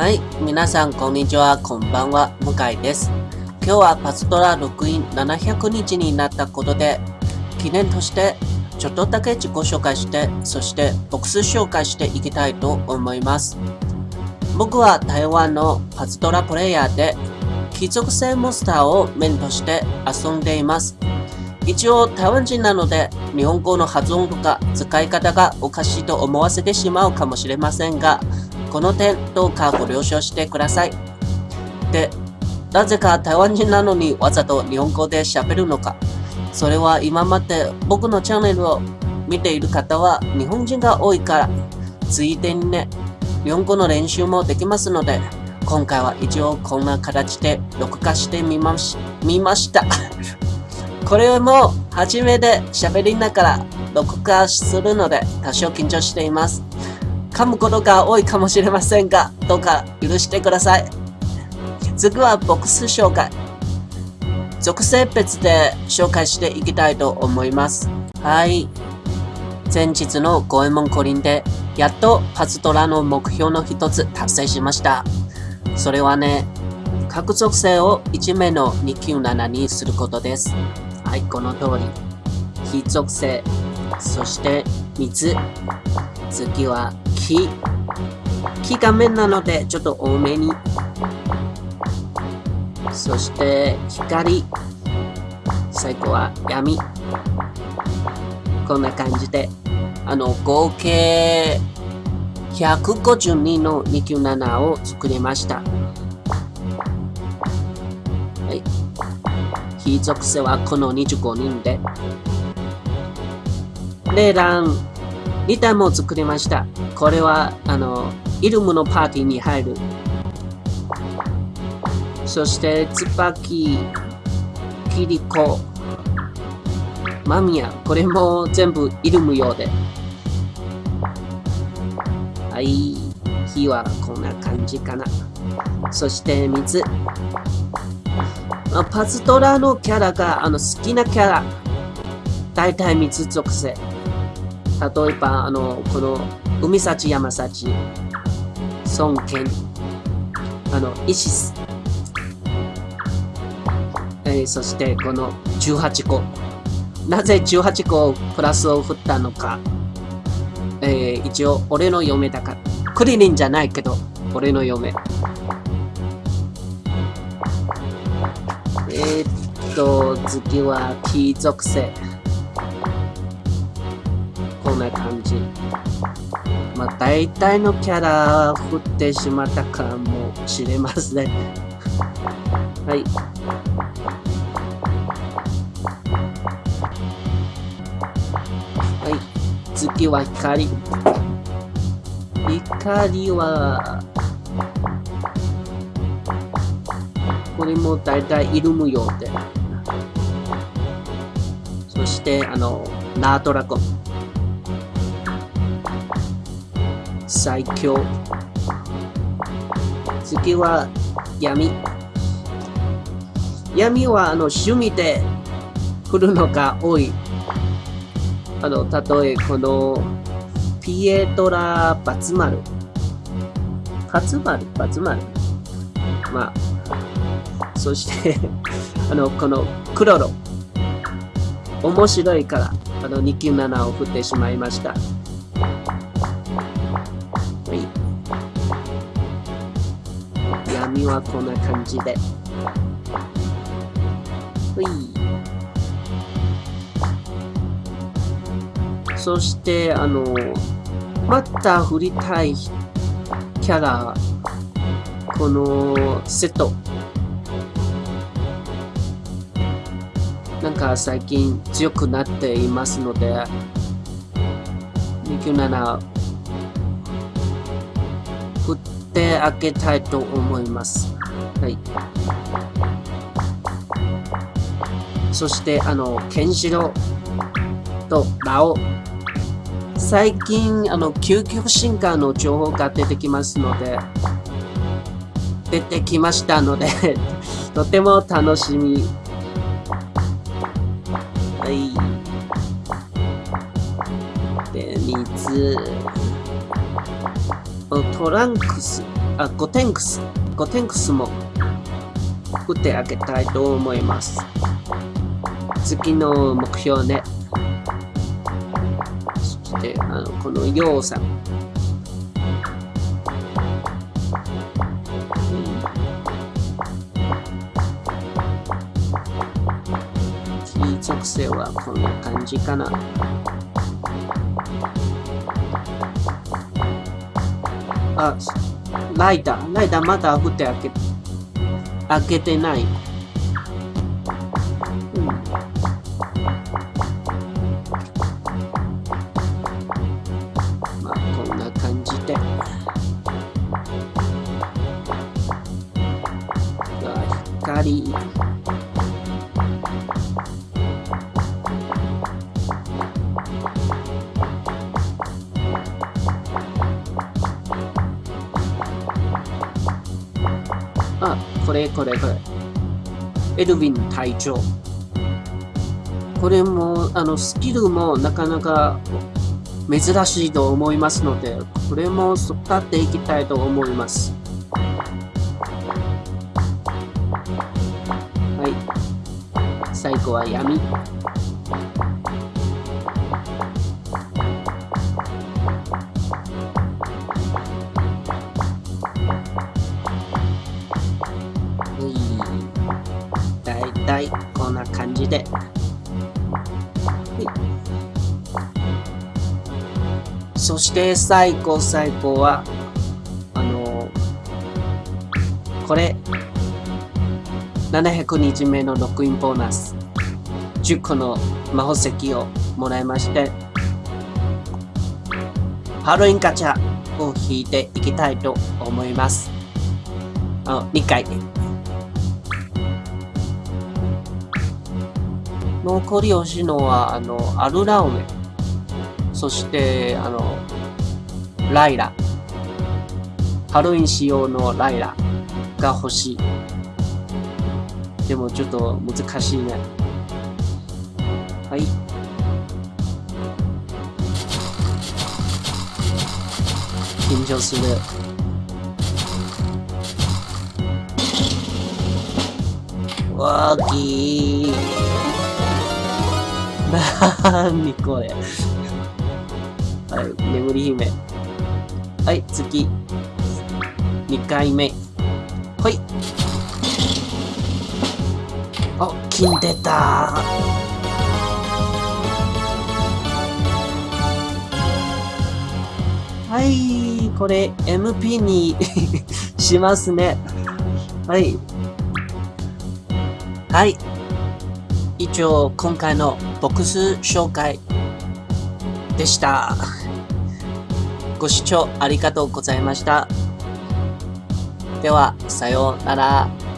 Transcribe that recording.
はい、皆さんこんにちは、こんばんは、向井です。今日はパズドラ録音700日になったことで、記念としてちょっとだけ自己紹介して、そしてボックス紹介していきたいと思います。僕は台湾のパズドラプレイヤーで、貴族性モンスターをメンとして遊んでいます。一応台湾人なので日本語の発音とか使い方がおかしいと思わせてしまうかもしれませんがこの点どうかご了承してください。で、なぜか台湾人なのにわざと日本語で喋るのか。それは今まで僕のチャンネルを見ている方は日本人が多いから、ついでにね、日本語の練習もできますので、今回は一応こんな形で録画してみまし見ました。これも初めて喋りながら録画するので多少緊張しています。噛むことが多いかもしれませんが、どうか許してください。次はボックス紹介。属性別で紹介していきたいと思います。はい。前日の五右衛門五輪で、やっとパズドラの目標の一つ達成しました。それはね、各属性を1名の297にすることです。はい、この通り。非属性、そして水、次は木。木が面なのでちょっと多めに。そして光。最後は闇。こんな感じで、あの、合計152の297を作りました。はい。非属性はこの25人で。レーラン2体も作りました。これは、あの、イルムのパーティーに入る。そして、ツバキ、キリコ、マミヤ。これも全部イルム用で。はい。火はこんな感じかな。そして水。パズドラのキャラがあの好きなキャラ。大体水属性。例えば、あの、この、海幸山幸、孫権、あの、イシス、えー、そしてこの18個。なぜ18個プラスを振ったのか。えー、一応、俺の嫁だから。クリリンじゃないけど、俺の嫁。えー、っと、次は T 属性。な感じ。まあ、大体のキャラ振ってしまったかもしれません。はい。はい。次は光。光は、これも大体イルム用で。そして、あの、ナートラゴン。最強。次は闇。闇はあの趣味で来るのが多い。あの例えこのピエトラ・バツマル。バツマル？バツマル？まあそして あのこのクロロ。面白いからあの297を振ってしまいました。はこんな感じで。ほい。そして、あの、また振りたいキャラ、このセット。なんか最近強くなっていますので、27振ってあげたいと思います。はい。そして、あの、ケンシロウとラオ。最近、あの、究極進化の情報が出てきますので、出てきましたので とても楽しみ。はい。で、水。トランクス。あ、ゴテンクス。ゴテンクスも打ってあげたいと思います。次の目標ね。そして、あの、この要素。属性はこんな感じかな。あ、ライダー。ライダーまだ振って開け、開けてない。うん。まあ、こんな感じで。光。あこれこれこれ。エルヴィン隊長。これも、あの、スキルもなかなか珍しいと思いますので、これも使っていきたいと思います。はい。最後は闇。こんな感じで。そして最後最後は、あのこれ、700日目のロックインボーナス、10個の魔法石をもらいまして、ハロウィンガチャを引いていきたいと思います。あ2回。残り欲しいのは、あの、アルラウメ。そして、あの、ライラ。ハロウィン仕様のライラが欲しい。でもちょっと難しいね。はい。緊張する。わーきー。なーにこれ。はい、眠り姫。はい、次。2回目。ほい。あ、金出たはい、これ MP に しますね。はい。はい。以上、今回のボックス紹介でした。ご視聴ありがとうございました。では、さようなら。